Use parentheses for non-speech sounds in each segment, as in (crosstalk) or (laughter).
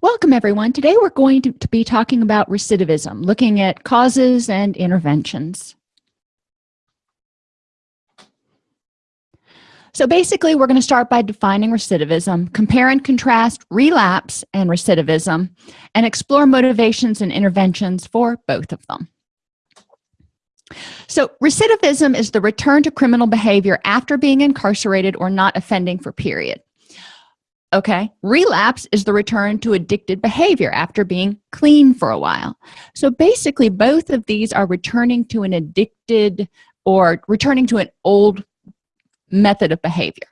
welcome everyone. Today we're going to, to, be talking about recidivism looking at causes and interventions. So basically we're going to start by defining recidivism compare and contrast relapse and recidivism and explore motivations and interventions for both of them. So recidivism is the return to criminal behavior after being incarcerated or not offending for period okay? Relapse is the return to addicted behavior after being clean for a while. So basically both of these are returning to an addicted or returning to an old method of behavior.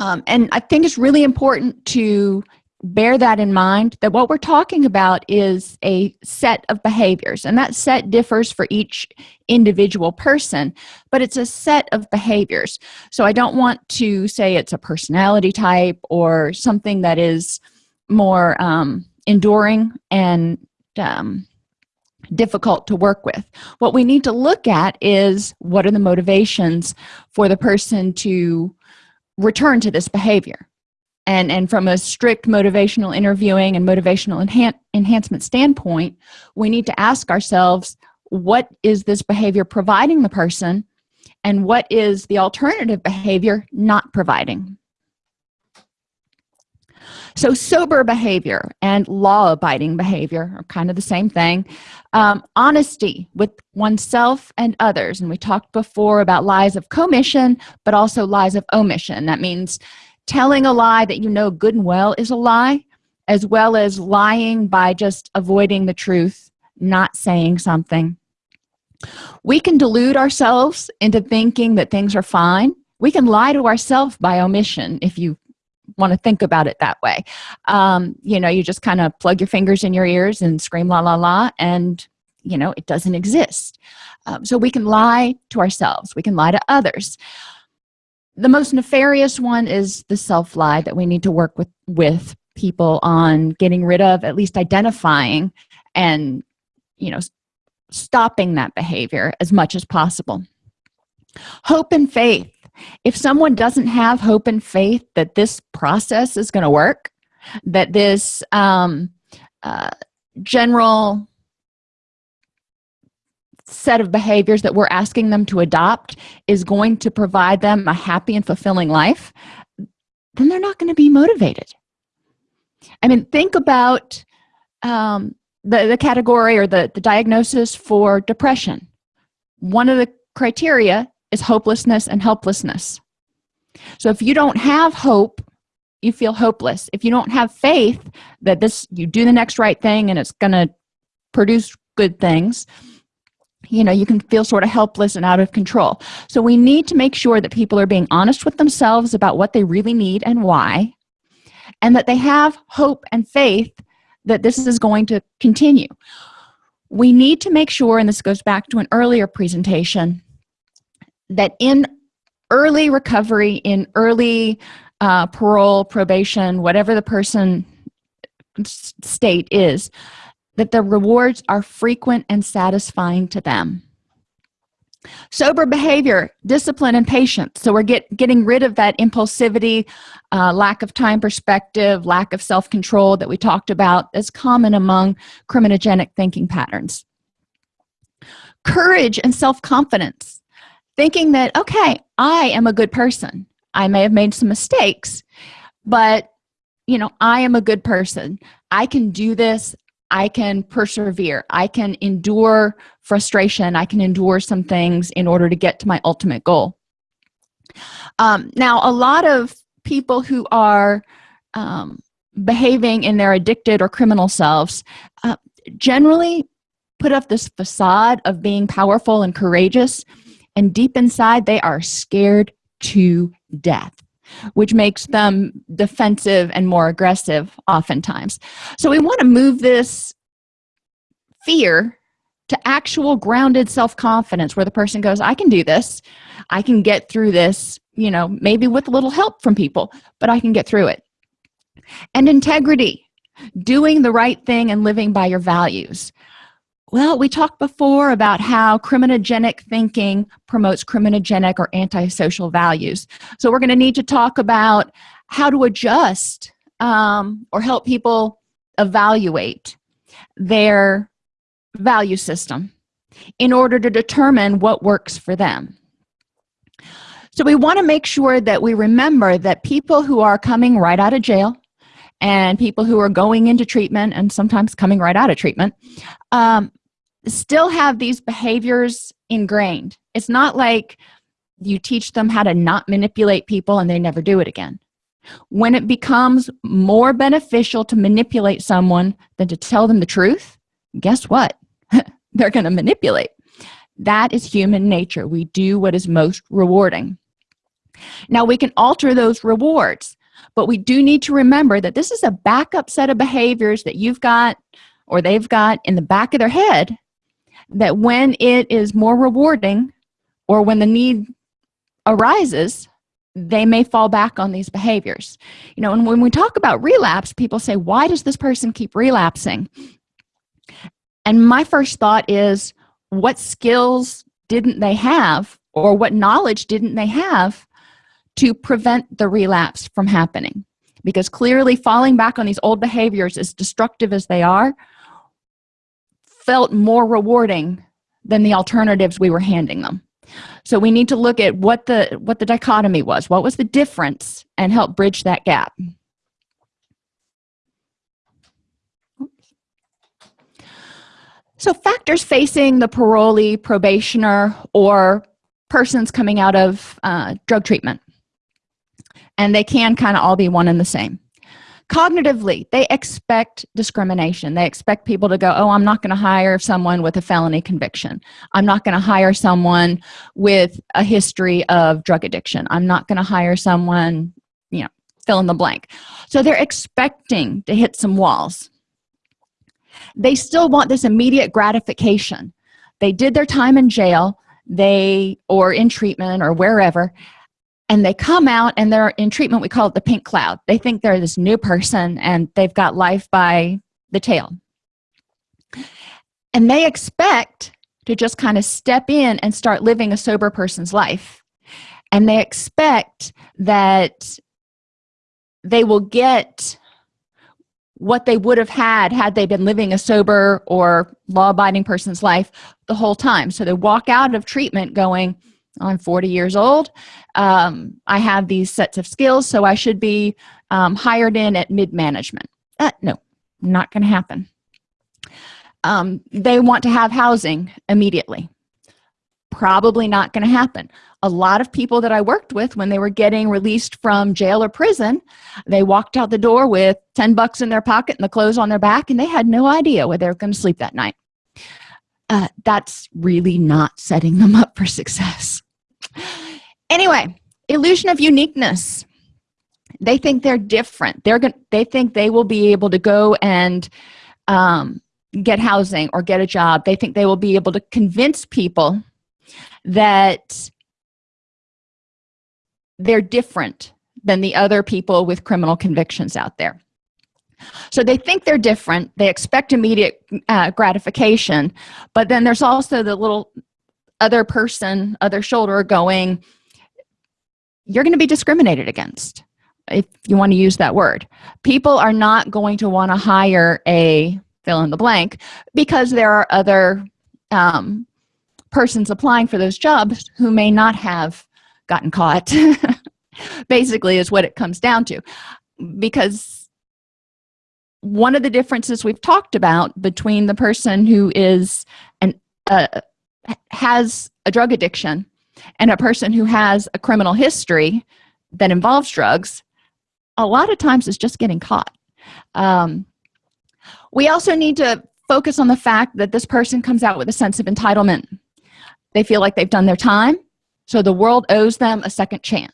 Um, and i think it's really important to bear that in mind that what we're talking about is a set of behaviors and that set differs for each individual person but it's a set of behaviors. So i don't want to say it's a personality type or something that is more um, enduring and um, difficult to work with. What we need to look at is what are the motivations for the person to return to this behavior and and from a strict motivational interviewing and motivational enhan enhancement standpoint we need to ask ourselves what is this behavior providing the person? And what is the alternative behavior not providing? So sober behavior and law-abiding behavior are kind of the same thing. Um, honesty with oneself and others. And we talked before about lies of commission but also lies of omission. That means telling a lie that you know good and well is a lie as well as lying by just avoiding the truth not saying something. We can delude ourselves into thinking that things are fine. We can lie to ourselves by omission if you want to think about it that way. Um, you know you just kind of plug your fingers in your ears and scream la la la and you know it doesn't exist. Um, so we can lie to ourselves. We can lie to others the most nefarious one is the self-lie that we need to work with with people on getting rid of at least identifying and you know stopping that behavior as much as possible. Hope and faith. If someone doesn't have hope and faith that this process is going to work that this um, uh, general set of behaviors that we're asking them to adopt is going to provide them a happy and fulfilling life then they're not going to be motivated. I mean think about um, the, the category or the, the diagnosis for depression. One of the criteria is hopelessness and helplessness. So if you don't have hope you feel hopeless. If you don't have faith that this you do the next right thing and it's gonna produce good things you know you can feel sort of helpless and out of control. So we need to make sure that people are being honest with themselves about what they really need and why and that they have hope and faith that this is going to continue. We need to make sure and this goes back to an earlier presentation that in early recovery in early uh, parole probation whatever the person state is that the rewards are frequent and satisfying to them. Sober behavior discipline and patience. So we're get, getting rid of that impulsivity uh, lack of time perspective lack of self-control that we talked about is common among criminogenic thinking patterns. Courage and self-confidence. Thinking that okay i am a good person. I may have made some mistakes but you know i am a good person. I can do this I can persevere. I can endure frustration. I can endure some things in order to get to my ultimate goal. Um, now, a lot of people who are um, behaving in their addicted or criminal selves uh, generally put up this facade of being powerful and courageous, and deep inside, they are scared to death which makes them defensive and more aggressive oftentimes. So we want to move this fear to actual grounded self-confidence where the person goes i can do this. I can get through this you know maybe with a little help from people but i can get through it. And integrity doing the right thing and living by your values well we talked before about how criminogenic thinking promotes criminogenic or antisocial values. So we're going to need to talk about how to adjust um, or help people evaluate their value system in order to determine what works for them. So we want to make sure that we remember that people who are coming right out of jail and people who are going into treatment and sometimes coming right out of treatment um, still have these behaviors ingrained. It's not like you teach them how to not manipulate people and they never do it again. When it becomes more beneficial to manipulate someone than to tell them the truth guess what? (laughs) They're going to manipulate. That is human nature. We do what is most rewarding. Now we can alter those rewards but we do need to remember that this is a backup set of behaviors that you've got or they've got in the back of their head that when it is more rewarding or when the need arises they may fall back on these behaviors. You know and when we talk about relapse people say why does this person keep relapsing? And my first thought is what skills didn't they have or what knowledge didn't they have to prevent the relapse from happening? Because clearly falling back on these old behaviors as destructive as they are felt more rewarding than the alternatives we were handing them. So we need to look at what the what the dichotomy was. What was the difference and help bridge that gap? So factors facing the parolee probationer or persons coming out of uh, drug treatment. And they can kind of all be one and the same cognitively they expect discrimination. They expect people to go oh i'm not going to hire someone with a felony conviction. I'm not going to hire someone with a history of drug addiction. I'm not going to hire someone you know fill in the blank. So they're expecting to hit some walls. They still want this immediate gratification. They did their time in jail. They or in treatment or wherever and they come out and they're in treatment we call it the pink cloud. They think they're this new person and they've got life by the tail. And they expect to just kind of step in and start living a sober person's life. And they expect that they will get what they would have had had they been living a sober or law-abiding person's life the whole time. So they walk out of treatment going i'm 40 years old. Um, i have these sets of skills so i should be um, hired in at mid-management. Uh, no not gonna happen. Um, they want to have housing immediately. Probably not going to happen. A lot of people that i worked with when they were getting released from jail or prison they walked out the door with 10 bucks in their pocket and the clothes on their back and they had no idea where they were going to sleep that night. Uh, that's really not setting them up for success anyway illusion of uniqueness. They think they're different. They're going they think they will be able to go and um, get housing or get a job. They think they will be able to convince people that they're different than the other people with criminal convictions out there. So they think they're different. They expect immediate uh, gratification but then there's also the little other person other shoulder going you're going to be discriminated against if you want to use that word. People are not going to want to hire a fill in the blank because there are other um, persons applying for those jobs who may not have gotten caught (laughs) basically is what it comes down to. Because one of the differences we've talked about between the person who is an uh, has a drug addiction and a person who has a criminal history that involves drugs a lot of times is just getting caught. Um, we also need to focus on the fact that this person comes out with a sense of entitlement. They feel like they've done their time so the world owes them a second chance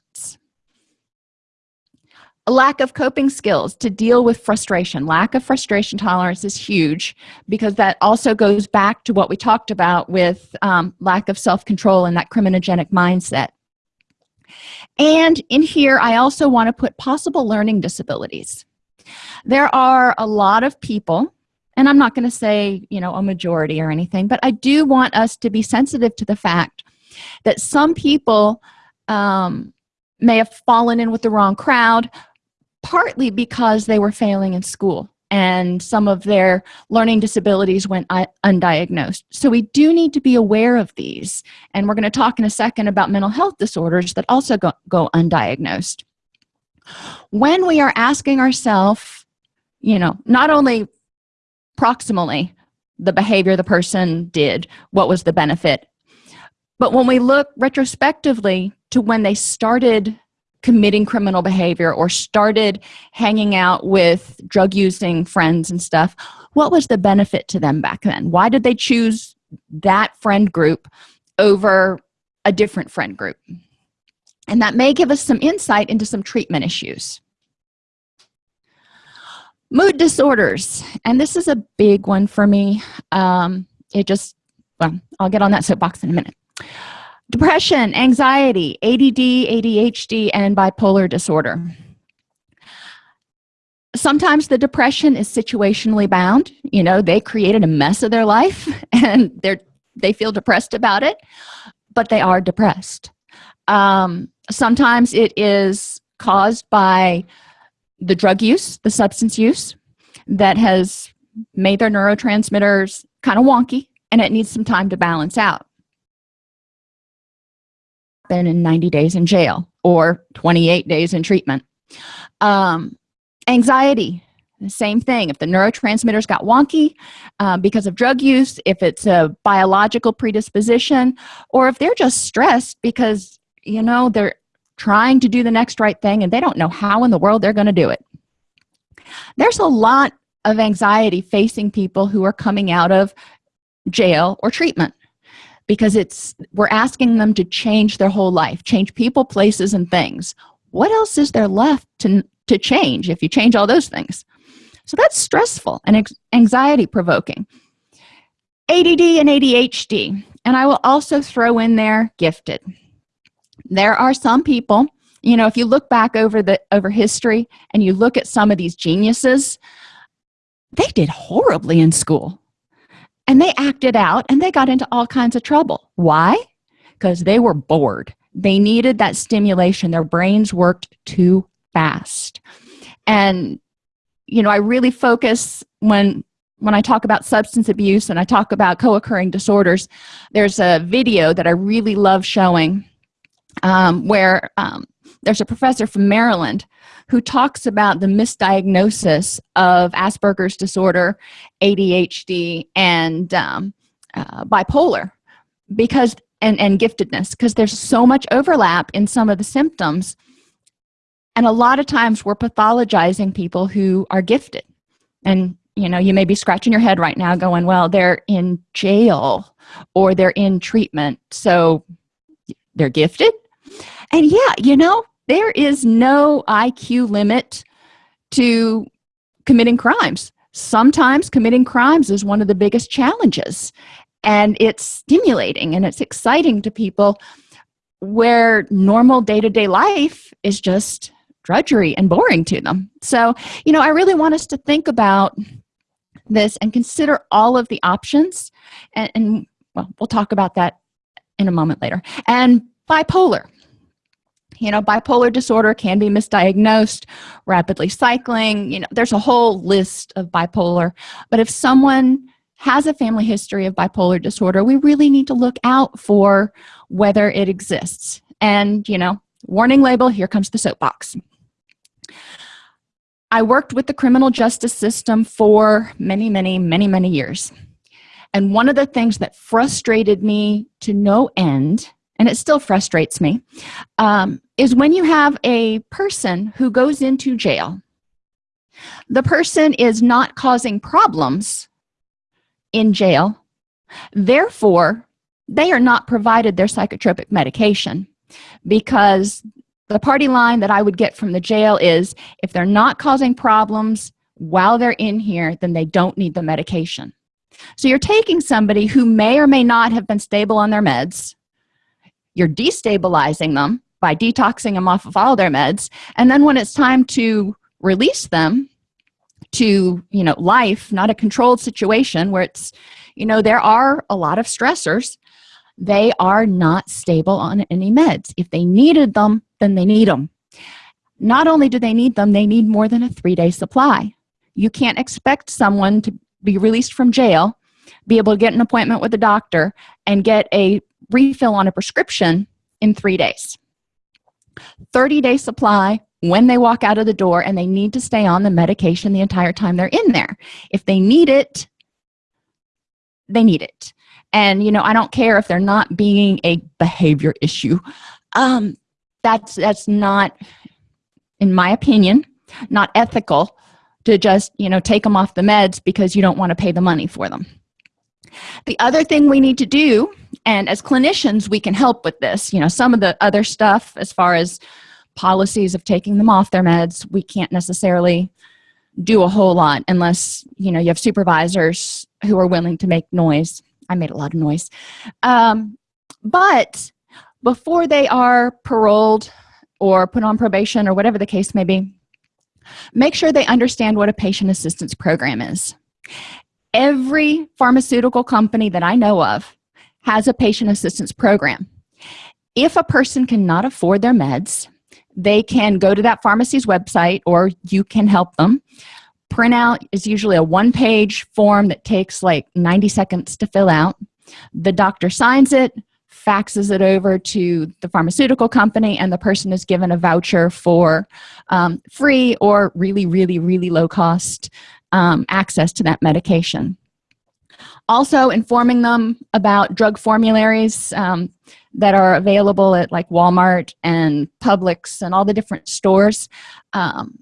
a lack of coping skills to deal with frustration. Lack of frustration tolerance is huge because that also goes back to what we talked about with um, lack of self-control and that criminogenic mindset. And in here i also want to put possible learning disabilities. There are a lot of people and i'm not going to say you know a majority or anything but i do want us to be sensitive to the fact that some people um, may have fallen in with the wrong crowd partly because they were failing in school and some of their learning disabilities went undiagnosed. So we do need to be aware of these and we're going to talk in a second about mental health disorders that also go, go undiagnosed. When we are asking ourselves you know not only proximally the behavior the person did what was the benefit but when we look retrospectively to when they started committing criminal behavior or started hanging out with drug using friends and stuff what was the benefit to them back then? Why did they choose that friend group over a different friend group? And that may give us some insight into some treatment issues. Mood disorders and this is a big one for me. Um, it just well i'll get on that soapbox in a minute depression anxiety add adhd and bipolar disorder. Sometimes the depression is situationally bound. You know they created a mess of their life (laughs) and they're they feel depressed about it but they are depressed. Um, sometimes it is caused by the drug use the substance use that has made their neurotransmitters kind of wonky and it needs some time to balance out been in 90 days in jail or 28 days in treatment. Um, anxiety the same thing. If the neurotransmitters got wonky uh, because of drug use if it's a biological predisposition or if they're just stressed because you know they're trying to do the next right thing and they don't know how in the world they're going to do it. There's a lot of anxiety facing people who are coming out of jail or treatment because it's we're asking them to change their whole life change people places and things. What else is there left to to change if you change all those things? So that's stressful and anxiety provoking. ADD and ADHD and I will also throw in there gifted. There are some people you know if you look back over the over history and you look at some of these geniuses they did horribly in school and they acted out and they got into all kinds of trouble. Why? Because they were bored. They needed that stimulation. Their brains worked too fast. And you know i really focus when when i talk about substance abuse and i talk about co-occurring disorders there's a video that i really love showing um, where um, there's a professor from maryland who talks about the misdiagnosis of Asperger's disorder, ADHD, and um, uh, bipolar because and, and giftedness because there's so much overlap in some of the symptoms. And a lot of times we're pathologizing people who are gifted. And you know you may be scratching your head right now going well they're in jail or they're in treatment. So they're gifted and yeah you know there is no iq limit to committing crimes. Sometimes committing crimes is one of the biggest challenges and it's stimulating and it's exciting to people where normal day-to-day -day life is just drudgery and boring to them. So you know i really want us to think about this and consider all of the options and, and well we'll talk about that in a moment later. And bipolar you know bipolar disorder can be misdiagnosed rapidly cycling you know there's a whole list of bipolar. But if someone has a family history of bipolar disorder we really need to look out for whether it exists. And you know warning label here comes the soapbox. I worked with the criminal justice system for many many many many years. And one of the things that frustrated me to no end and it still frustrates me um, is when you have a person who goes into jail. The person is not causing problems in jail. Therefore they are not provided their psychotropic medication because the party line that I would get from the jail is if they're not causing problems while they're in here then they don't need the medication. So you're taking somebody who may or may not have been stable on their meds. You're destabilizing them by detoxing them off of all their meds. And then when it's time to release them to you know life not a controlled situation where it's you know there are a lot of stressors they are not stable on any meds. If they needed them then they need them not only do they need them they need more than a three-day supply. You can't expect someone to be released from jail be able to get an appointment with a doctor and get a refill on a prescription in three days 30 day supply when they walk out of the door and they need to stay on the medication the entire time they're in there. If they need it they need it. And you know i don't care if they're not being a behavior issue. Um that's that's not in my opinion not ethical to just you know take them off the meds because you don't want to pay the money for them the other thing we need to do and as clinicians we can help with this you know some of the other stuff as far as policies of taking them off their meds we can't necessarily do a whole lot unless you know you have supervisors who are willing to make noise. I made a lot of noise. Um, but before they are paroled or put on probation or whatever the case may be make sure they understand what a patient assistance program is every pharmaceutical company that i know of has a patient assistance program. If a person cannot afford their meds they can go to that pharmacy's website or you can help them. Print out is usually a one-page form that takes like 90 seconds to fill out. The doctor signs it faxes it over to the pharmaceutical company and the person is given a voucher for um, free or really really really low cost um, access to that medication. Also informing them about drug formularies um, that are available at like Walmart and Publix and all the different stores um,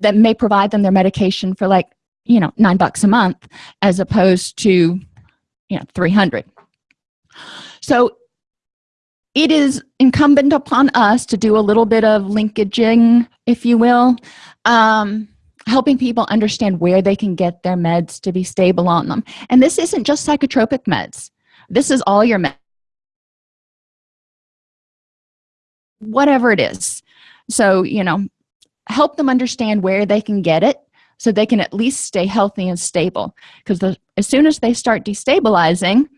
that may provide them their medication for like you know nine bucks a month as opposed to you know 300 so it is incumbent upon us to do a little bit of linkaging if you will. Um, helping people understand where they can get their meds to be stable on them. And this isn't just psychotropic meds. This is all your meds. Whatever it is. So you know help them understand where they can get it so they can at least stay healthy and stable. Because as soon as they start destabilizing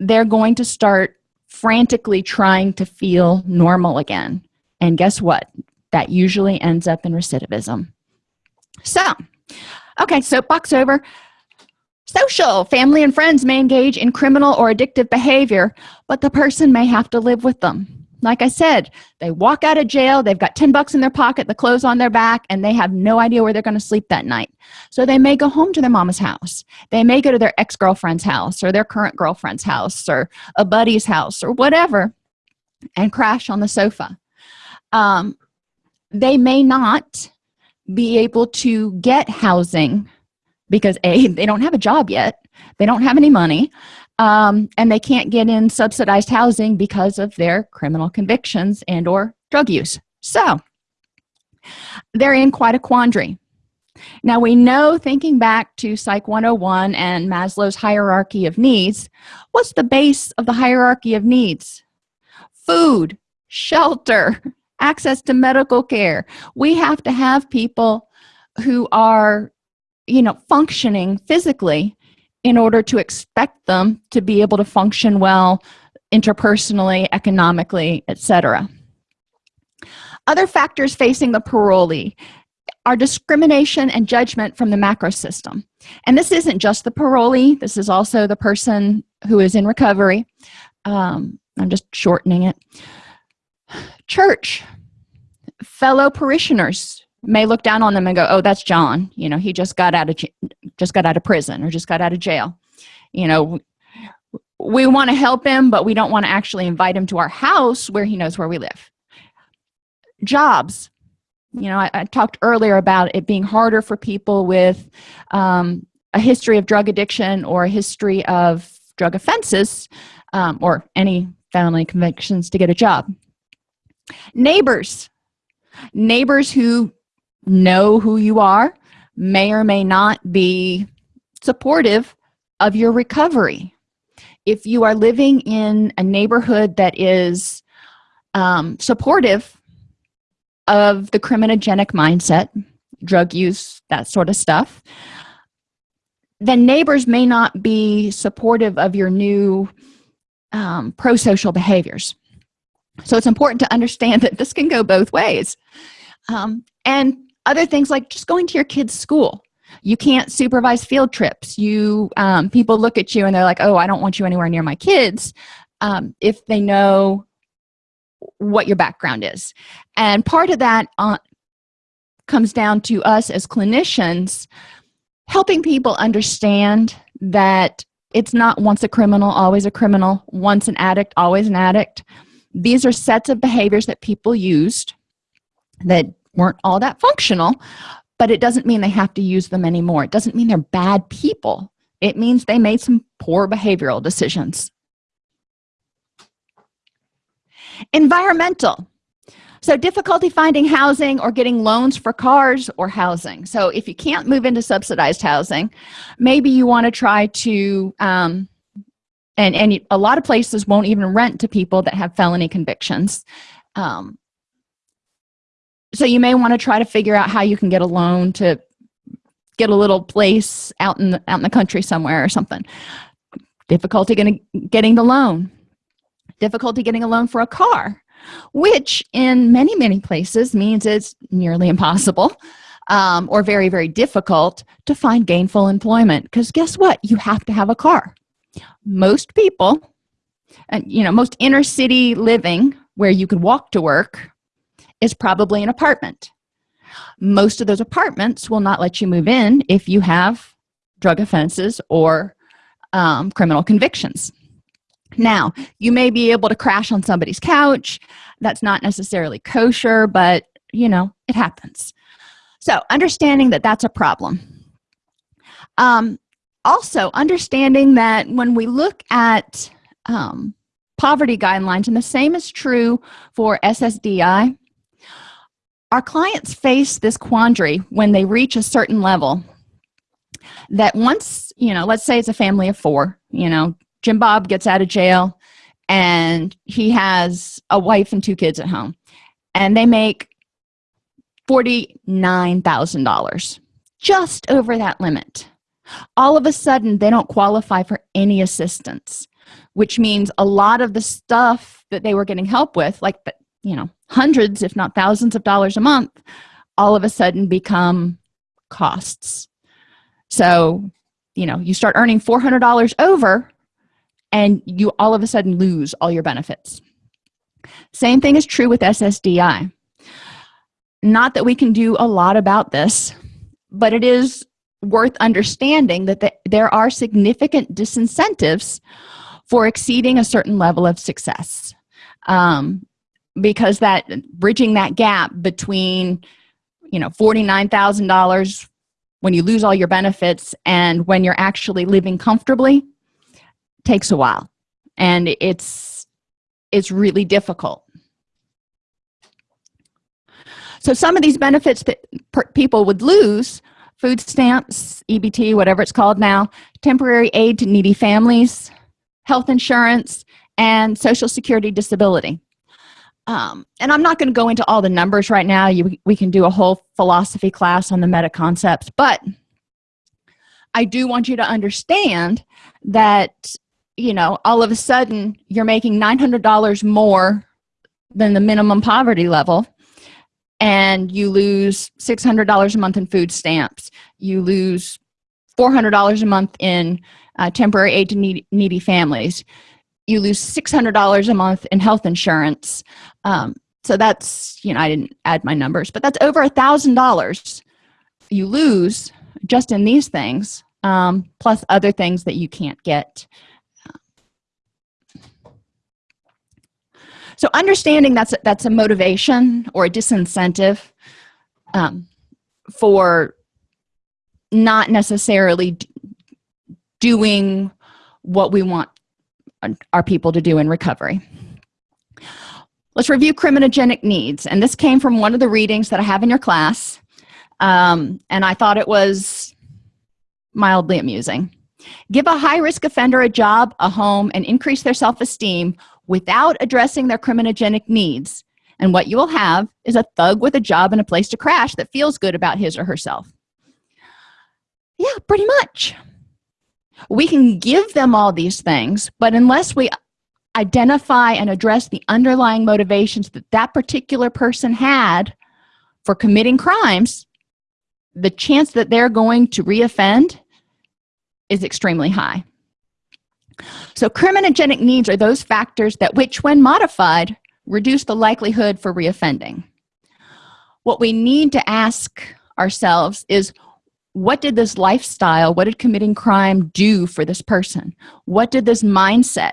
they're going to start frantically trying to feel normal again. And guess what? That usually ends up in recidivism so okay soapbox over. Social family and friends may engage in criminal or addictive behavior but the person may have to live with them. Like i said they walk out of jail they've got 10 bucks in their pocket the clothes on their back and they have no idea where they're going to sleep that night. So they may go home to their mama's house. They may go to their ex-girlfriend's house or their current girlfriend's house or a buddy's house or whatever and crash on the sofa. Um, they may not be able to get housing because a they don't have a job yet. They don't have any money um, and they can't get in subsidized housing because of their criminal convictions and or drug use. So they're in quite a quandary. Now we know thinking back to psych 101 and maslow's hierarchy of needs what's the base of the hierarchy of needs? Food shelter access to medical care. We have to have people who are you know functioning physically in order to expect them to be able to function well interpersonally economically etc other factors facing the parolee are discrimination and judgment from the macro system. And this isn't just the parolee this is also the person who is in recovery. Um, i'm just shortening it church. Fellow parishioners may look down on them and go oh that's john. You know he just got out of just got out of prison or just got out of jail. You know we want to help him but we don't want to actually invite him to our house where he knows where we live. Jobs. You know I, I talked earlier about it being harder for people with um, a history of drug addiction or a history of drug offenses um, or any family convictions to get a job neighbors. Neighbors who know who you are may or may not be supportive of your recovery. If you are living in a neighborhood that is um, supportive of the criminogenic mindset drug use that sort of stuff then neighbors may not be supportive of your new um, pro-social behaviors so it's important to understand that this can go both ways. Um, and other things like just going to your kids school. You can't supervise field trips. You um, people look at you and they're like oh i don't want you anywhere near my kids um, if they know what your background is. And part of that uh, comes down to us as clinicians helping people understand that it's not once a criminal always a criminal once an addict always an addict these are sets of behaviors that people used that weren't all that functional but it doesn't mean they have to use them anymore. It doesn't mean they're bad people. It means they made some poor behavioral decisions. Environmental. So difficulty finding housing or getting loans for cars or housing. So if you can't move into subsidized housing maybe you want to try to um, and and a lot of places won't even rent to people that have felony convictions. Um, so you may want to try to figure out how you can get a loan to get a little place out in the, out in the country somewhere or something. Difficulty getting getting the loan. Difficulty getting a loan for a car which in many many places means it's nearly impossible um, or very very difficult to find gainful employment. Because guess what? You have to have a car most people and you know most inner city living where you could walk to work is probably an apartment. Most of those apartments will not let you move in if you have drug offenses or um, criminal convictions. Now you may be able to crash on somebody's couch. That's not necessarily kosher but you know it happens. So understanding that that's a problem. Um, also understanding that when we look at um, poverty guidelines and the same is true for ssdi our clients face this quandary when they reach a certain level that once you know let's say it's a family of four you know jim bob gets out of jail and he has a wife and two kids at home and they make $49,000 just over that limit all of a sudden they don't qualify for any assistance which means a lot of the stuff that they were getting help with like you know hundreds if not thousands of dollars a month all of a sudden become costs. So you know you start earning $400 over and you all of a sudden lose all your benefits. Same thing is true with ssdi not that we can do a lot about this but it is worth understanding that the, there are significant disincentives for exceeding a certain level of success. Um, because that bridging that gap between you know $49,000 when you lose all your benefits and when you're actually living comfortably takes a while. And it's it's really difficult. So some of these benefits that people would lose food stamps ebt whatever it's called now temporary aid to needy families health insurance and social security disability. Um, and i'm not going to go into all the numbers right now. You, we can do a whole philosophy class on the meta concepts but i do want you to understand that you know all of a sudden you're making $900 more than the minimum poverty level and you lose $600 a month in food stamps. You lose $400 a month in uh, temporary aid to needy, needy families. You lose $600 a month in health insurance. Um, so that's you know i didn't add my numbers but that's over a thousand dollars you lose just in these things um, plus other things that you can't get so understanding that's that's a motivation or a disincentive um, for not necessarily doing what we want our people to do in recovery. Let's review criminogenic needs and this came from one of the readings that i have in your class um, and i thought it was mildly amusing. Give a high-risk offender a job a home and increase their self-esteem without addressing their criminogenic needs. And what you will have is a thug with a job and a place to crash that feels good about his or herself. Yeah pretty much. We can give them all these things but unless we identify and address the underlying motivations that that particular person had for committing crimes the chance that they're going to reoffend is extremely high so criminogenic needs are those factors that which when modified reduce the likelihood for reoffending. What we need to ask ourselves is what did this lifestyle what did committing crime do for this person? What did this mindset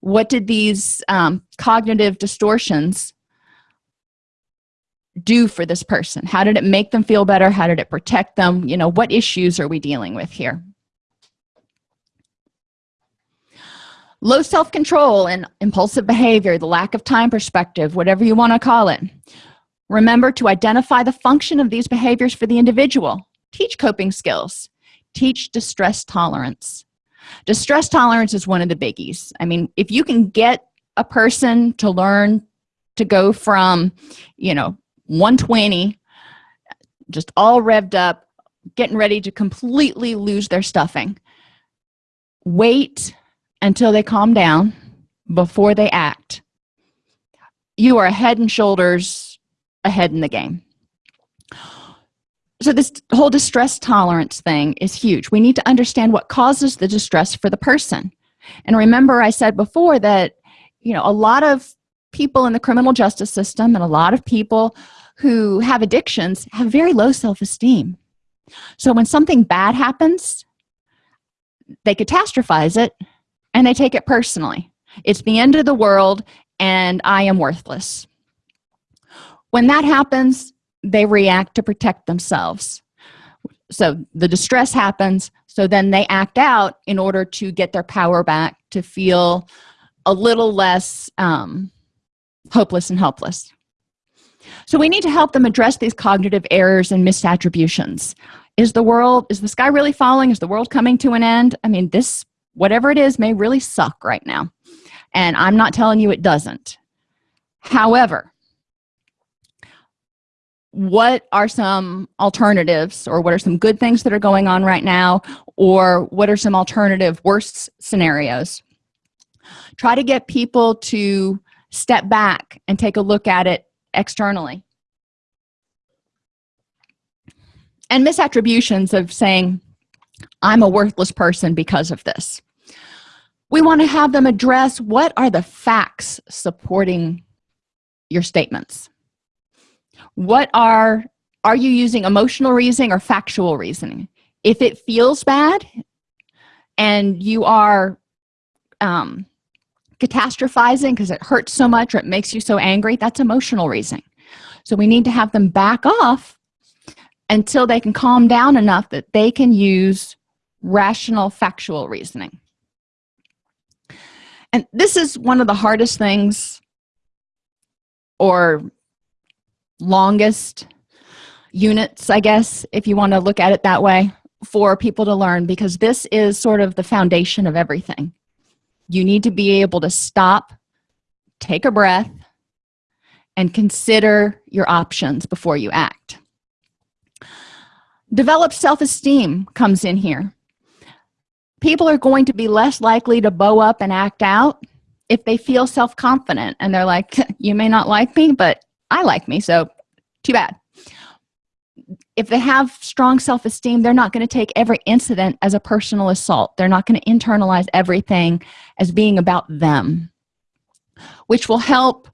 what did these um, cognitive distortions do for this person? How did it make them feel better? How did it protect them? You know what issues are we dealing with here low self-control and impulsive behavior the lack of time perspective whatever you want to call it. Remember to identify the function of these behaviors for the individual. Teach coping skills. Teach distress tolerance. Distress tolerance is one of the biggies. I mean if you can get a person to learn to go from you know 120 just all revved up getting ready to completely lose their stuffing wait until they calm down before they act you are head and shoulders ahead in the game. So this whole distress tolerance thing is huge. We need to understand what causes the distress for the person. And remember i said before that you know a lot of people in the criminal justice system and a lot of people who have addictions have very low self-esteem. So when something bad happens they catastrophize it and they take it personally. It's the end of the world and i am worthless. When that happens they react to protect themselves. So the distress happens so then they act out in order to get their power back to feel a little less um, hopeless and helpless. So we need to help them address these cognitive errors and misattributions. Is the world is the sky really falling? Is the world coming to an end? I mean this whatever it is may really suck right now. And i'm not telling you it doesn't. However what are some alternatives or what are some good things that are going on right now? Or what are some alternative worst scenarios? Try to get people to step back and take a look at it externally. And misattributions of saying i'm a worthless person because of this we want to have them address what are the facts supporting your statements. What are are you using emotional reasoning or factual reasoning? If it feels bad and you are um, catastrophizing because it hurts so much or it makes you so angry that's emotional reasoning. So we need to have them back off until they can calm down enough that they can use rational factual reasoning and this is one of the hardest things or longest units i guess if you want to look at it that way for people to learn because this is sort of the foundation of everything. You need to be able to stop take a breath and consider your options before you act. Develop self-esteem comes in here people are going to be less likely to bow up and act out if they feel self-confident and they're like (laughs) you may not like me but i like me so too bad. If they have strong self-esteem they're not going to take every incident as a personal assault. They're not going to internalize everything as being about them which will help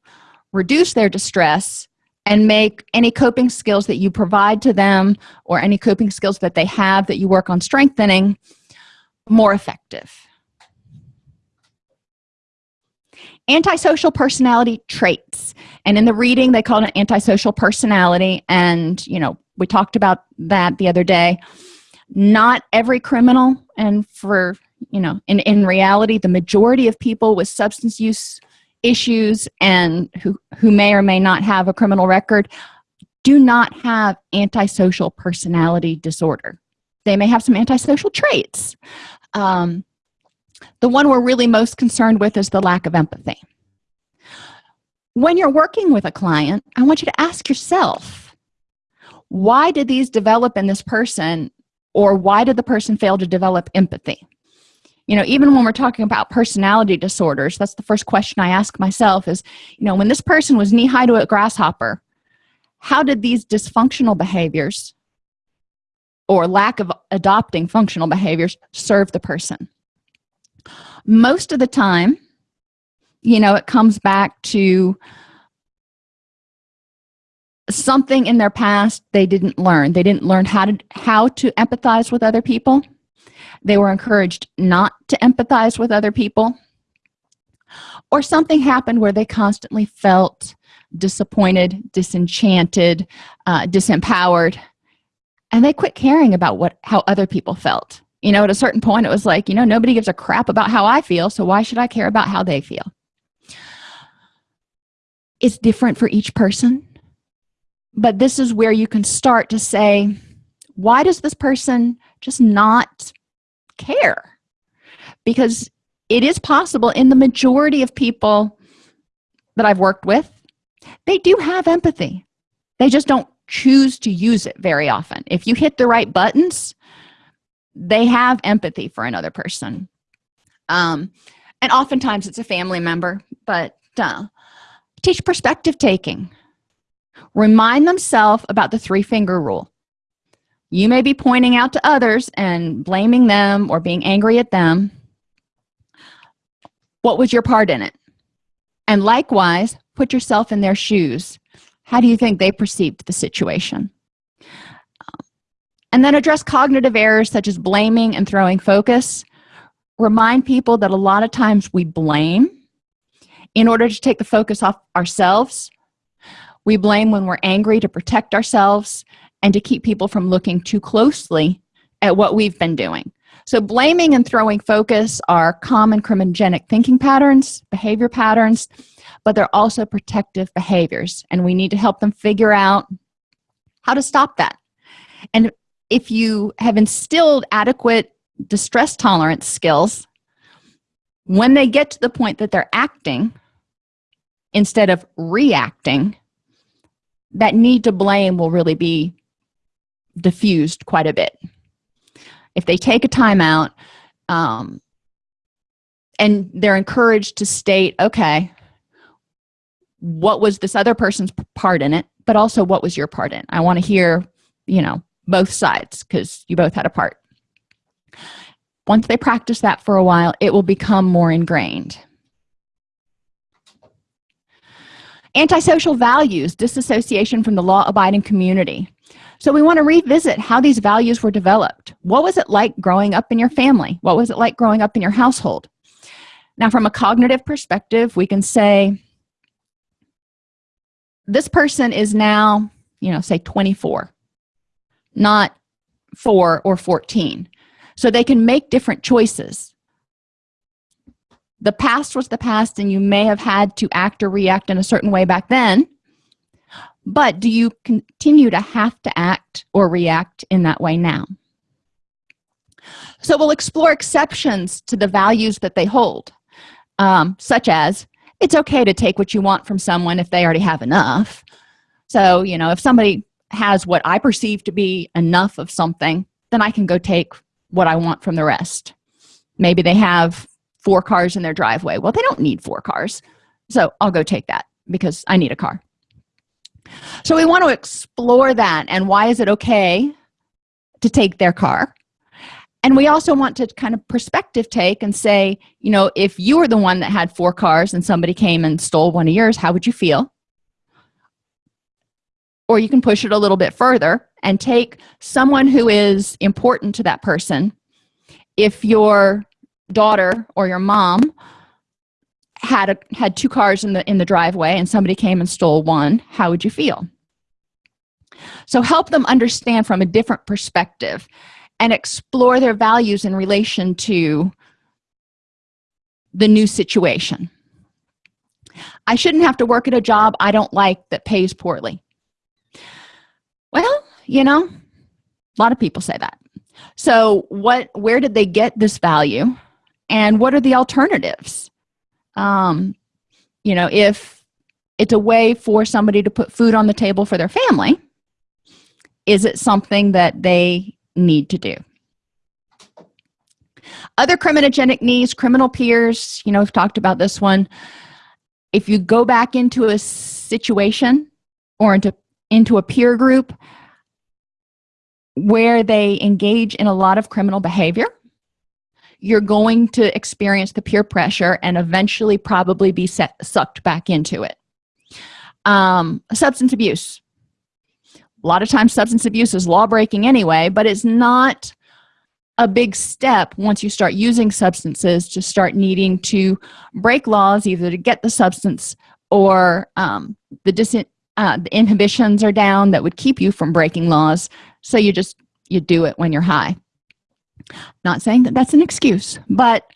reduce their distress and make any coping skills that you provide to them or any coping skills that they have that you work on strengthening more effective. Antisocial personality traits. And in the reading they call it antisocial personality. And you know we talked about that the other day. Not every criminal and for you know in in reality the majority of people with substance use issues and who who may or may not have a criminal record do not have antisocial personality disorder they may have some antisocial traits. Um, the one we're really most concerned with is the lack of empathy. When you're working with a client i want you to ask yourself why did these develop in this person or why did the person fail to develop empathy? You know even when we're talking about personality disorders that's the first question i ask myself is you know when this person was knee-high to a grasshopper how did these dysfunctional behaviors or lack of adopting functional behaviors serve the person. Most of the time you know it comes back to something in their past they didn't learn. They didn't learn how to how to empathize with other people. They were encouraged not to empathize with other people. Or something happened where they constantly felt disappointed disenchanted uh, disempowered and they quit caring about what how other people felt. You know at a certain point it was like you know nobody gives a crap about how i feel so why should i care about how they feel? It's different for each person but this is where you can start to say why does this person just not care? Because it is possible in the majority of people that I've worked with they do have empathy. They just don't choose to use it very often. If you hit the right buttons they have empathy for another person. Um, and oftentimes it's a family member but uh, teach perspective taking. Remind themselves about the three finger rule. You may be pointing out to others and blaming them or being angry at them. What was your part in it? And likewise put yourself in their shoes how do you think they perceived the situation? And then address cognitive errors such as blaming and throwing focus. Remind people that a lot of times we blame. In order to take the focus off ourselves we blame when we're angry to protect ourselves and to keep people from looking too closely at what we've been doing. So blaming and throwing focus are common criminogenic thinking patterns behavior patterns but they're also protective behaviors and we need to help them figure out how to stop that. And if you have instilled adequate distress tolerance skills when they get to the point that they're acting instead of reacting that need to blame will really be diffused quite a bit. If they take a timeout um, and they're encouraged to state okay what was this other person's part in it but also what was your part in? I want to hear you know both sides because you both had a part. Once they practice that for a while it will become more ingrained. Antisocial values disassociation from the law-abiding community. So we want to revisit how these values were developed. What was it like growing up in your family? What was it like growing up in your household? Now from a cognitive perspective we can say this person is now you know say 24 not 4 or 14 so they can make different choices. The past was the past and you may have had to act or react in a certain way back then but do you continue to have to act or react in that way now? So we'll explore exceptions to the values that they hold um, such as it's okay to take what you want from someone if they already have enough. So you know if somebody has what I perceive to be enough of something then I can go take what I want from the rest. Maybe they have four cars in their driveway. Well they don't need four cars. So I'll go take that because I need a car. So we want to explore that and why is it okay to take their car and we also want to kind of perspective take and say you know if you were the one that had four cars and somebody came and stole one of yours how would you feel? Or you can push it a little bit further and take someone who is important to that person. If you're daughter or your mom had a had two cars in the in the driveway and somebody came and stole one how would you feel? So help them understand from a different perspective and explore their values in relation to the new situation. I shouldn't have to work at a job I don't like that pays poorly. Well you know a lot of people say that. So what where did they get this value and what are the alternatives? Um, you know if it's a way for somebody to put food on the table for their family is it something that they need to do. Other criminogenic needs criminal peers you know we've talked about this one. If you go back into a situation or into into a peer group where they engage in a lot of criminal behavior you're going to experience the peer pressure and eventually probably be set, sucked back into it. Um, substance abuse a lot of times substance abuse is law breaking anyway but it's not a big step once you start using substances to start needing to break laws either to get the substance or um, the, dis uh, the inhibitions are down that would keep you from breaking laws. So you just you do it when you're high. Not saying that that's an excuse but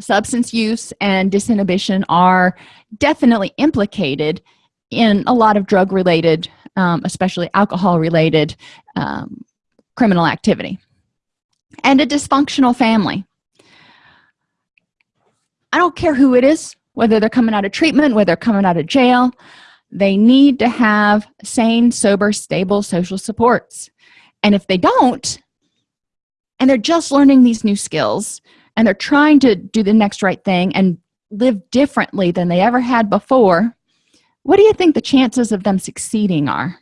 substance use and disinhibition are definitely implicated in a lot of drug related um, especially alcohol related um, criminal activity. And a dysfunctional family. I don't care who it is whether they're coming out of treatment whether they're coming out of jail they need to have sane sober stable social supports. And if they don't and they're just learning these new skills and they're trying to do the next right thing and live differently than they ever had before what do you think the chances of them succeeding are?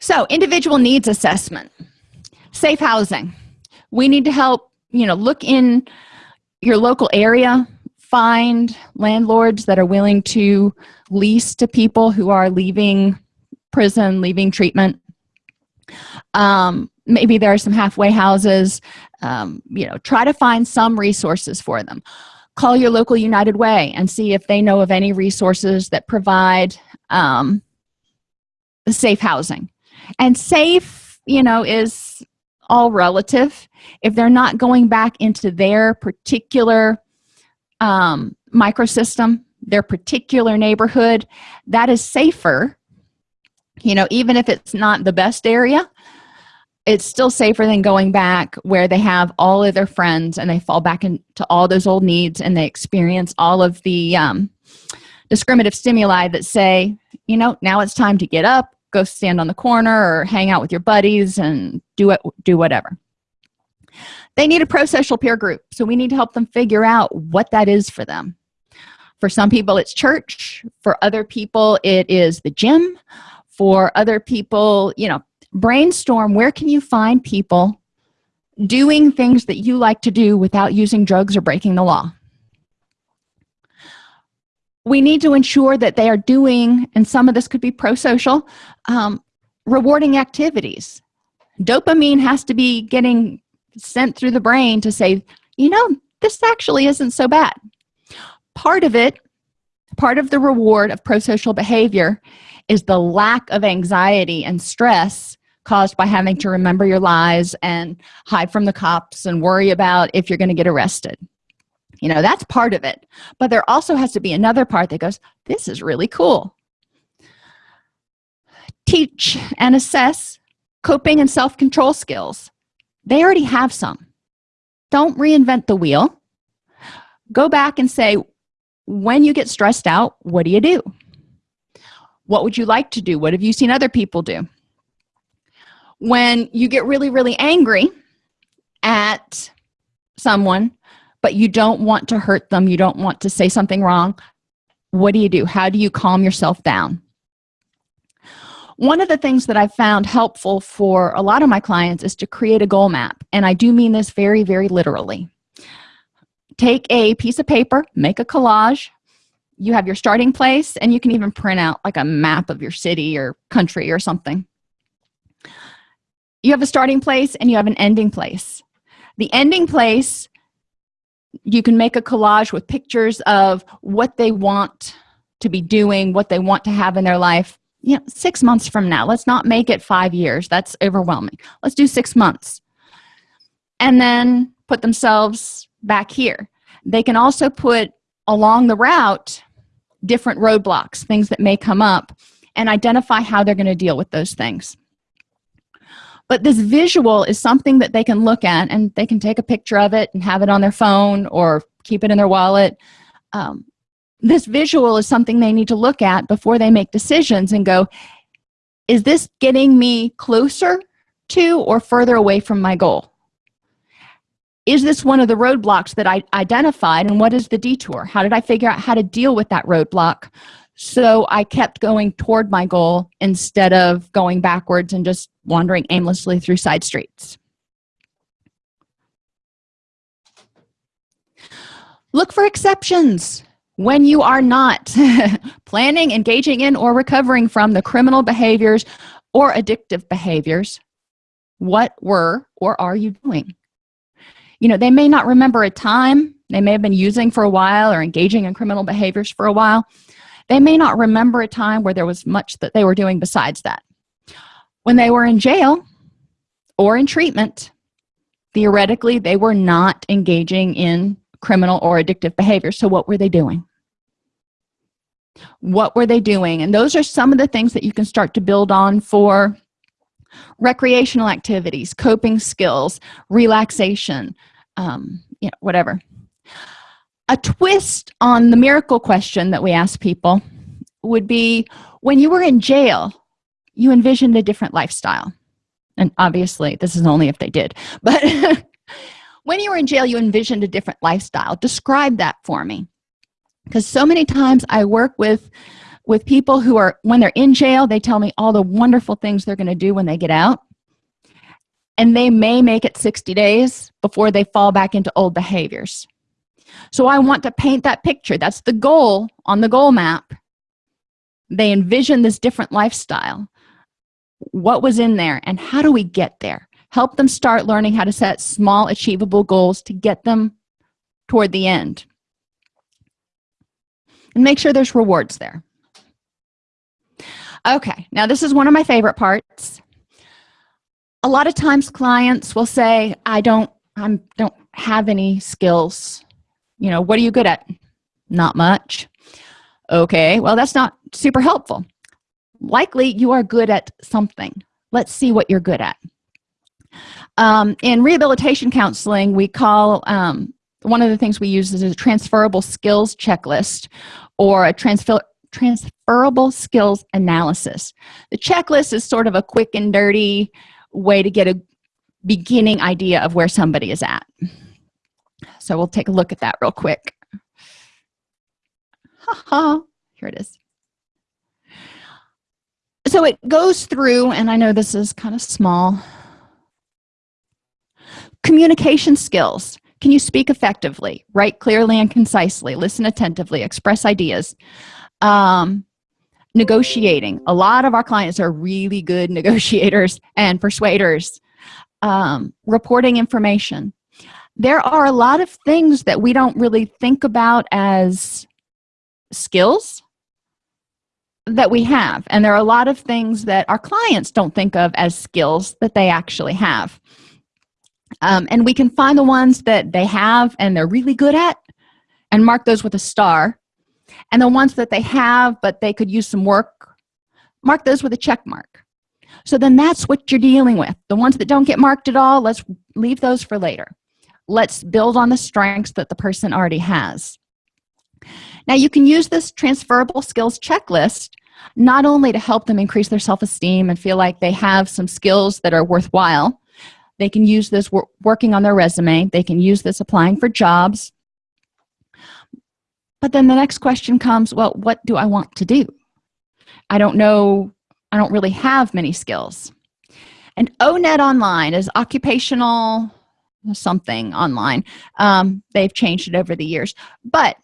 So individual needs assessment. Safe housing. We need to help you know look in your local area find landlords that are willing to lease to people who are leaving prison leaving treatment. Um, maybe there are some halfway houses. Um, you know try to find some resources for them call your local united way and see if they know of any resources that provide um, safe housing. And safe you know is all relative. If they're not going back into their particular um, microsystem their particular neighborhood that is safer you know even if it's not the best area it's still safer than going back where they have all of their friends and they fall back into all those old needs and they experience all of the um, discriminative stimuli that say you know now it's time to get up go stand on the corner or hang out with your buddies and do it do whatever. They need a pro-social peer group so we need to help them figure out what that is for them. For some people it's church. For other people it is the gym. For other people you know brainstorm where can you find people doing things that you like to do without using drugs or breaking the law? We need to ensure that they are doing and some of this could be pro-social um, rewarding activities. Dopamine has to be getting sent through the brain to say you know this actually isn't so bad. Part of it part of the reward of pro-social behavior is the lack of anxiety and stress caused by having to remember your lies and hide from the cops and worry about if you're going to get arrested. You know that's part of it. But there also has to be another part that goes this is really cool. Teach and assess coping and self-control skills. They already have some. Don't reinvent the wheel. Go back and say when you get stressed out what do you do? What would you like to do? What have you seen other people do when you get really really angry at someone but you don't want to hurt them you don't want to say something wrong what do you do? How do you calm yourself down? One of the things that I've found helpful for a lot of my clients is to create a goal map and I do mean this very very literally. Take a piece of paper make a collage you have your starting place and you can even print out like a map of your city or country or something you have a starting place and you have an ending place. The ending place you can make a collage with pictures of what they want to be doing what they want to have in their life. You know six months from now. Let's not make it five years. That's overwhelming. Let's do six months. And then put themselves back here. They can also put along the route different roadblocks things that may come up and identify how they're going to deal with those things but this visual is something that they can look at and they can take a picture of it and have it on their phone or keep it in their wallet. Um, this visual is something they need to look at before they make decisions and go is this getting me closer to or further away from my goal? Is this one of the roadblocks that I identified and what is the detour? How did I figure out how to deal with that roadblock so i kept going toward my goal instead of going backwards and just wandering aimlessly through side streets. Look for exceptions when you are not (laughs) planning engaging in or recovering from the criminal behaviors or addictive behaviors. What were or are you doing? You know they may not remember a time. They may have been using for a while or engaging in criminal behaviors for a while they may not remember a time where there was much that they were doing besides that. When they were in jail or in treatment theoretically they were not engaging in criminal or addictive behavior. So what were they doing? What were they doing? And those are some of the things that you can start to build on for recreational activities coping skills relaxation um, you know, whatever a twist on the miracle question that we ask people would be when you were in jail you envisioned a different lifestyle. And obviously this is only if they did (laughs) but (laughs) when you were in jail you envisioned a different lifestyle. Describe that for me. Because so many times i work with with people who are when they're in jail they tell me all the wonderful things they're going to do when they get out. And they may make it 60 days before they fall back into old behaviors so i want to paint that picture. That's the goal on the goal map. They envision this different lifestyle. What was in there and how do we get there? Help them start learning how to set small achievable goals to get them toward the end. And make sure there's rewards there. Okay now this is one of my favorite parts. A lot of times clients will say i don't i don't have any skills you know what are you good at? Not much. Okay well that's not super helpful. Likely you are good at something. Let's see what you're good at. Um, in rehabilitation counseling we call um, one of the things we use is a transferable skills checklist or a transfer transferable skills analysis. The checklist is sort of a quick and dirty way to get a beginning idea of where somebody is at so we'll take a look at that real quick. Ha ha here it is. So it goes through and i know this is kind of small. Communication skills. Can you speak effectively write clearly and concisely listen attentively express ideas? Um, negotiating. A lot of our clients are really good (laughs) negotiators and persuaders. Um, reporting information there are a lot of things that we don't really think about as skills that we have. And there are a lot of things that our clients don't think of as skills that they actually have. Um, and we can find the ones that they have and they're really good at and mark those with a star. And the ones that they have but they could use some work mark those with a check mark. So then that's what you're dealing with. The ones that don't get marked at all let's leave those for later let's build on the strengths that the person already has. Now you can use this transferable skills checklist not only to help them increase their self-esteem and feel like they have some skills that are worthwhile they can use this working on their resume they can use this applying for jobs. But then the next question comes well what do i want to do? I don't know i don't really have many skills. And onet online is occupational something online. Um, they've changed it over the years. But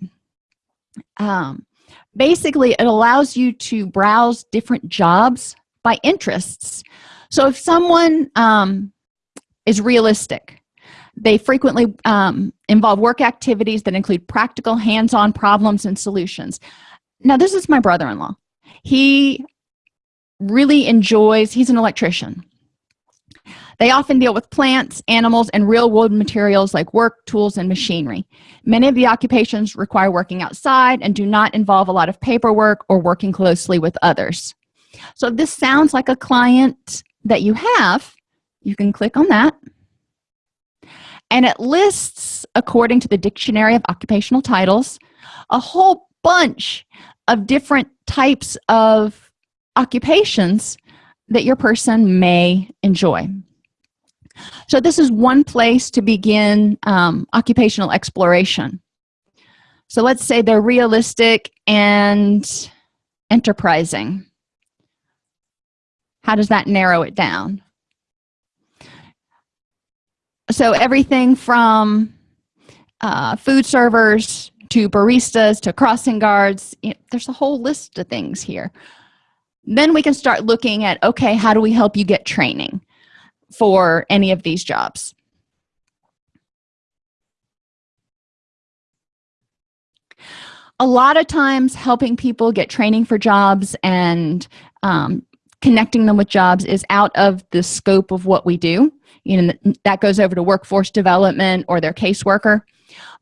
um, basically it allows you to browse different jobs by interests. So if someone um, is realistic they frequently um, involve work activities that include practical hands-on problems and solutions. Now this is my brother-in-law. He really enjoys he's an electrician they often deal with plants animals and real world materials like work tools and machinery. Many of the occupations require working outside and do not involve a lot of paperwork or working closely with others. So if this sounds like a client that you have. You can click on that. And it lists according to the dictionary of occupational titles a whole bunch of different types of occupations that your person may enjoy so this is one place to begin um, occupational exploration. So let's say they're realistic and enterprising. How does that narrow it down? So everything from uh, food servers to baristas to crossing guards you know, there's a whole list of things here. Then we can start looking at okay how do we help you get training for any of these jobs. A lot of times helping people get training for jobs and um, connecting them with jobs is out of the scope of what we do. You know that goes over to workforce development or their caseworker.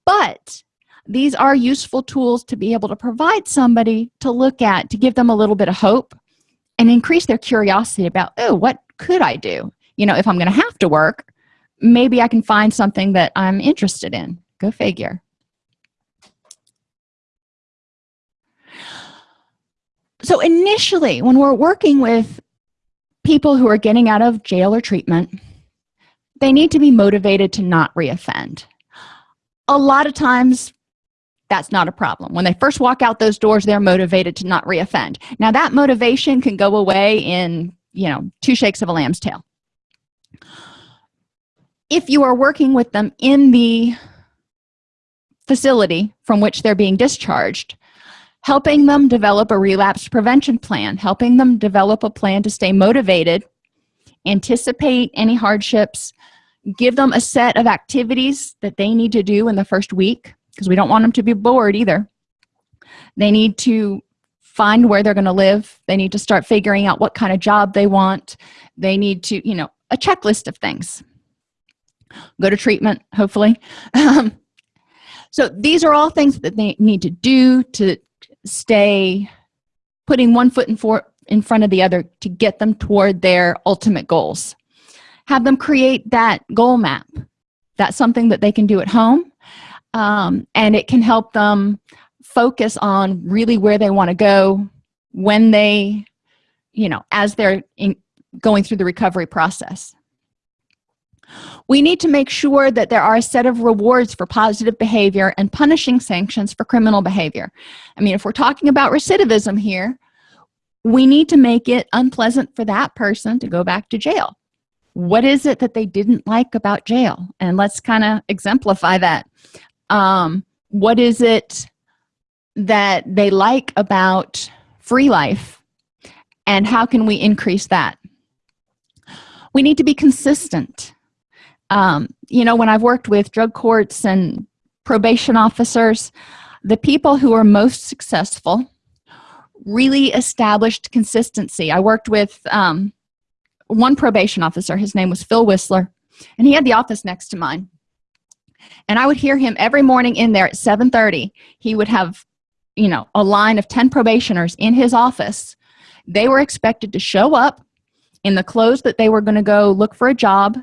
But these are useful tools to be able to provide somebody to look at to give them a little bit of hope and increase their curiosity about oh what could i do you know if i'm gonna have to work maybe i can find something that i'm interested in. Go figure. So initially when we're working with people who are getting out of jail or treatment they need to be motivated to not reoffend. A lot of times that's not a problem. When they first walk out those doors they're motivated to not reoffend. Now that motivation can go away in you know two shakes of a lamb's tail if you are working with them in the facility from which they're being discharged helping them develop a relapse prevention plan helping them develop a plan to stay motivated anticipate any hardships give them a set of activities that they need to do in the first week because we don't want them to be bored either. They need to find where they're going to live. They need to start figuring out what kind of job they want. They need to you know a checklist of things. Go to treatment hopefully. Um, so these are all things that they need to do to stay putting one foot in, for, in front of the other to get them toward their ultimate goals. Have them create that goal map. That's something that they can do at home um, and it can help them focus on really where they want to go when they you know as they're in, going through the recovery process. We need to make sure that there are a set of rewards for positive behavior and punishing sanctions for criminal behavior. I mean if we're talking about recidivism here we need to make it unpleasant for that person to go back to jail. What is it that they didn't like about jail? And let's kind of exemplify that. Um, what is it that they like about free life? And how can we increase that we need to be consistent. Um, you know when i've worked with drug courts and probation officers the people who are most successful really established consistency. I worked with um, one probation officer. His name was phil whistler and he had the office next to mine. And i would hear him every morning in there at 7 30 he would have you know a line of 10 probationers in his office. They were expected to show up in the clothes that they were going to go look for a job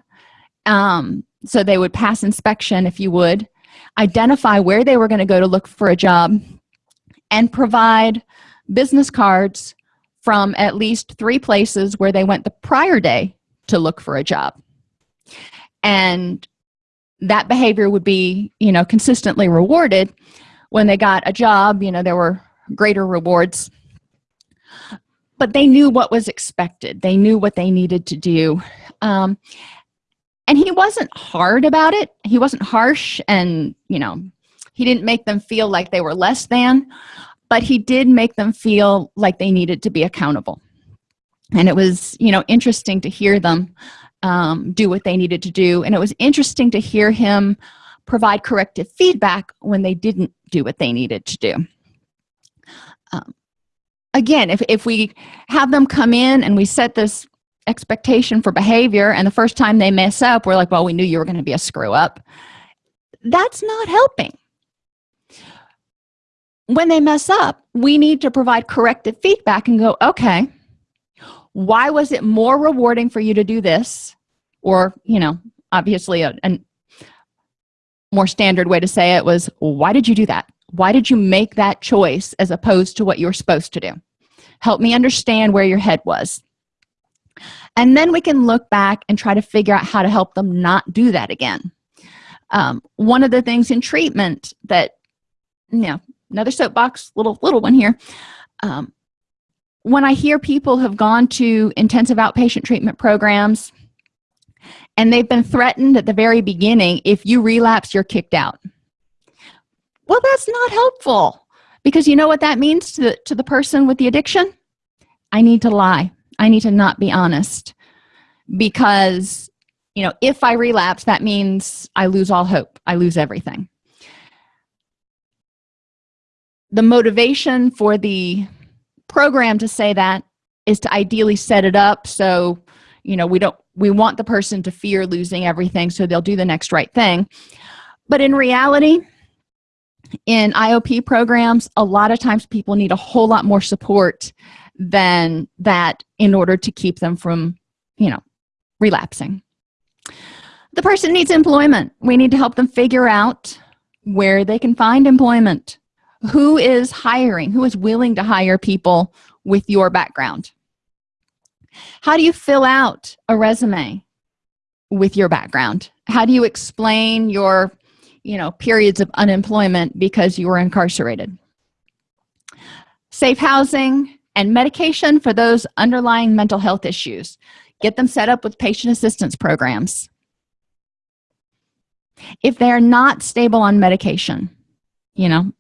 um, so they would pass inspection if you would identify where they were going to go to look for a job and provide business cards from at least three places where they went the prior day to look for a job. And that behavior would be you know consistently rewarded when they got a job you know there were greater rewards but they knew what was expected. They knew what they needed to do. Um, and he wasn't hard about it. He wasn't harsh and you know he didn't make them feel like they were less than but he did make them feel like they needed to be accountable. And it was you know interesting to hear them um, do what they needed to do. And it was interesting to hear him provide corrective feedback when they didn't do what they needed to do. Um, again if, if we have them come in and we set this expectation for behavior and the first time they mess up we're like well we knew you were going to be a screw up. That's not helping. When they mess up we need to provide corrective feedback and go okay why was it more rewarding for you to do this? Or you know obviously a, a more standard way to say it was why did you do that why did you make that choice as opposed to what you were supposed to do? Help me understand where your head was. And then we can look back and try to figure out how to help them not do that again. Um, one of the things in treatment that you know another soapbox little little one here. Um, when i hear people have gone to intensive outpatient treatment programs and they've been threatened at the very beginning if you relapse you're kicked out well that's not helpful. Because you know what that means to the, to the person with the addiction? I need to lie. I need to not be honest. Because you know if i relapse that means i lose all hope. I lose everything. The motivation for the program to say that is to ideally set it up so you know we don't we want the person to fear losing everything so they'll do the next right thing. But in reality in iop programs a lot of times people need a whole lot more support than that in order to keep them from you know relapsing. The person needs employment. We need to help them figure out where they can find employment. Who is hiring? Who is willing to hire people with your background? How do you fill out a resume with your background? How do you explain your you know periods of unemployment because you were incarcerated. Safe housing and medication for those underlying mental health issues. Get them set up with patient assistance programs. If they're not stable on medication you know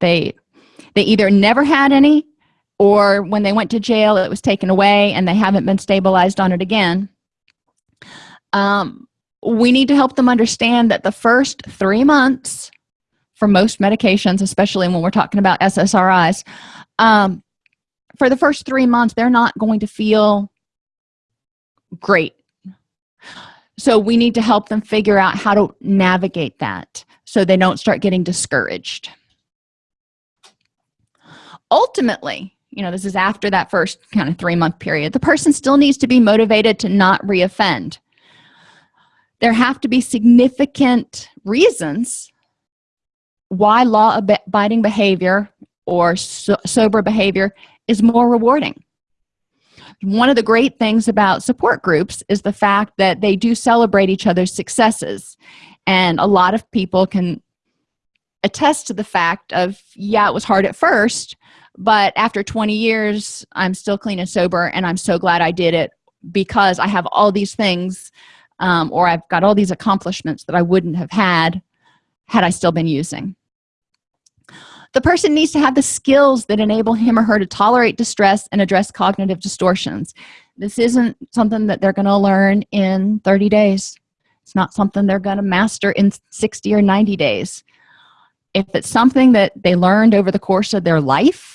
they they either never had any or when they went to jail it was taken away and they haven't been stabilized on it again. Um, we need to help them understand that the first three months for most medications especially when we're talking about ssris um, for the first three months they're not going to feel great. So we need to help them figure out how to navigate that so they don't start getting discouraged. Ultimately you know this is after that first kind of three month period the person still needs to be motivated to not reoffend there have to be significant reasons why law abiding behavior or so sober behavior is more rewarding. One of the great things about support groups is the fact that they do celebrate each other's successes. And a lot of people can attest to the fact of yeah it was hard at first but after 20 years i'm still clean and sober and i'm so glad i did it because i have all these things um, or i've got all these accomplishments that i wouldn't have had had i still been using. The person needs to have the skills that enable him or her to tolerate distress and address cognitive distortions. This isn't something that they're going to learn in 30 days. It's not something they're going to master in 60 or 90 days. If it's something that they learned over the course of their life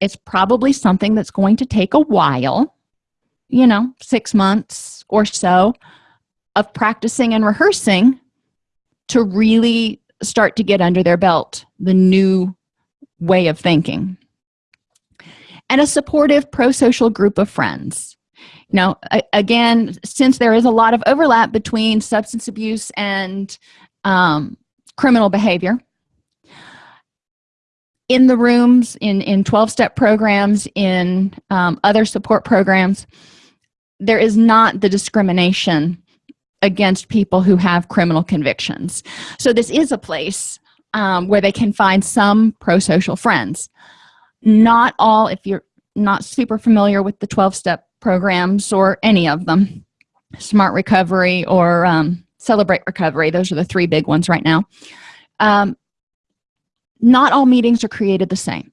it's probably something that's going to take a while you know six months or so of practicing and rehearsing to really start to get under their belt the new way of thinking. And a supportive pro-social group of friends. Now, again since there is a lot of overlap between substance abuse and um, criminal behavior in the rooms in in 12-step programs in um, other support programs there is not the discrimination against people who have criminal convictions. So this is a place um, where they can find some pro-social friends. Not all if you're not super familiar with the 12-step programs or any of them smart recovery or um, celebrate recovery those are the three big ones right now um, not all meetings are created the same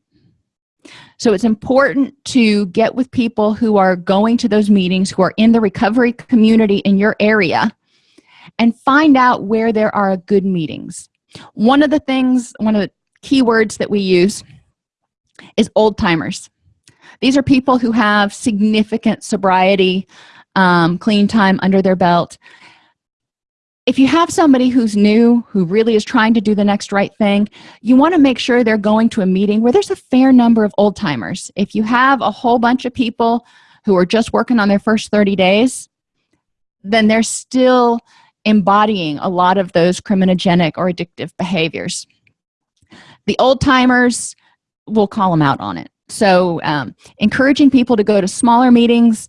so it's important to get with people who are going to those meetings who are in the recovery community in your area and find out where there are good meetings. One of the things one of the keywords that we use is old timers. These are people who have significant sobriety um, clean time under their belt if you have somebody who's new who really is trying to do the next right thing you want to make sure they're going to a meeting where there's a fair number of old-timers if you have a whole bunch of people who are just working on their first 30 days then they're still embodying a lot of those criminogenic or addictive behaviors. The old-timers will call them out on it so um, encouraging people to go to smaller meetings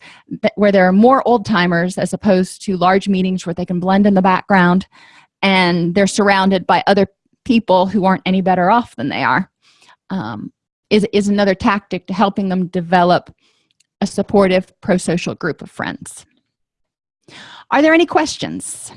where there are more old-timers as opposed to large meetings where they can blend in the background and they're surrounded by other people who aren't any better off than they are um, is, is another tactic to helping them develop a supportive pro-social group of friends. Are there any questions